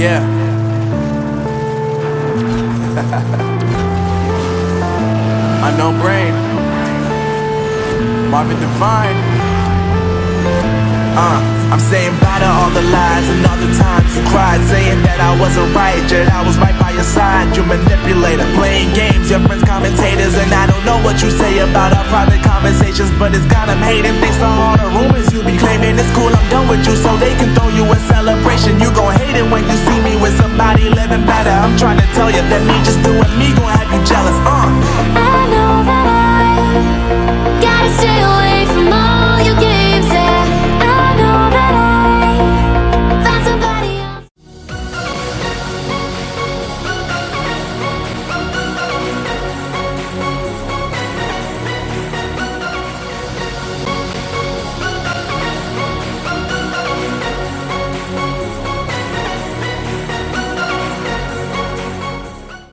Yeah. Unknown brain. Marvin Divine. Uh, I'm saying bye to all the lies and all the times you cried, saying that I wasn't right, yet I was right by your side. You manipulator, playing games, your friends commentators, and I don't know what you say about our private conversations, but it's got them hating. Thanks to all the rumors you be claiming, it's cool. I'm done with you, so they can you that me just